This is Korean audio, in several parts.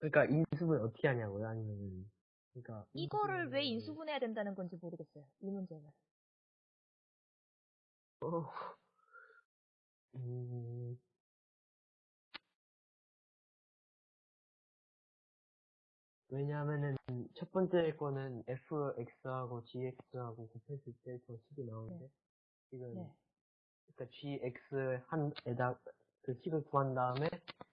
그러니까 인수분 어떻게 하냐고요? 아니면 그러니까 이거를 왜 인수분해를- 인수분해야 된다는 건지 모르겠어요. 이 문제는. 어, 음, 왜냐하면은 첫 번째 거는 fx하고 gx하고 곱했을 때 저 식이 나오는데 지금 네. 그러니까 gx 한에다 그 식을 구한 다음에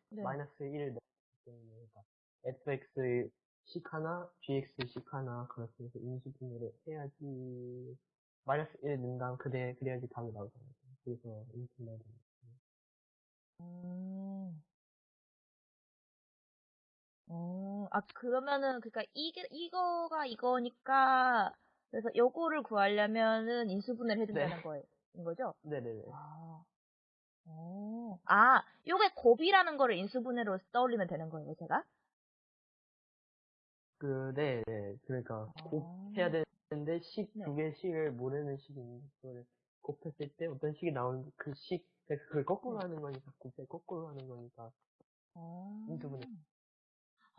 네. 마이너스 1을 넣기 때문에 그러니까 fx 식 하나, gx 식 하나 그렇게 해서 인수분해를 해야지 마이너스 1 넣은 다음 그래 그래야지 답이 나오잖아요. 그래서 인수분해 음. 어, 아, 그러면은, 그니까, 이게, 이거가 이거니까, 그래서 요거를 구하려면은 인수분해를 해준다는 네. 거인 거죠? 네네네. 아. 어. 아, 요게 곱이라는 거를 인수분해로 떠올리면 되는 거예요, 제가? 그, 네, 네. 그러니까, 아. 곱해야 되는데, 식 네. 두개 식을 모르는 식이 있는데, 그거를 곱했을 때 어떤 식이 나오는 그 식, 그러니까 그걸 거꾸로 하는 거니까, 곱해 거꾸로 하는 거니까, 아. 인수분해.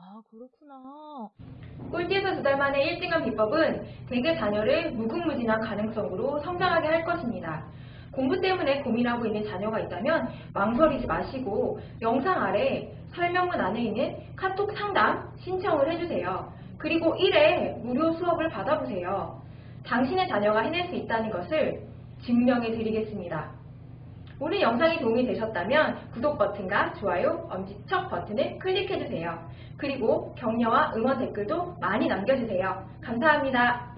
아, 그렇구나. 꼴찌에서 두 달 만에 1등한 비법은 대개 자녀를 무궁무진한 가능성으로 성장하게 할 것입니다. 공부 때문에 고민하고 있는 자녀가 있다면 망설이지 마시고 영상 아래 설명문 안에 있는 카톡 상담 신청을 해주세요. 그리고 1회 무료 수업을 받아보세요. 당신의 자녀가 해낼 수 있다는 것을 증명해 드리겠습니다. 오늘 영상이 도움이 되셨다면 구독 버튼과 좋아요, 엄지척 버튼을 클릭해주세요. 그리고 격려와 응원 댓글도 많이 남겨주세요. 감사합니다.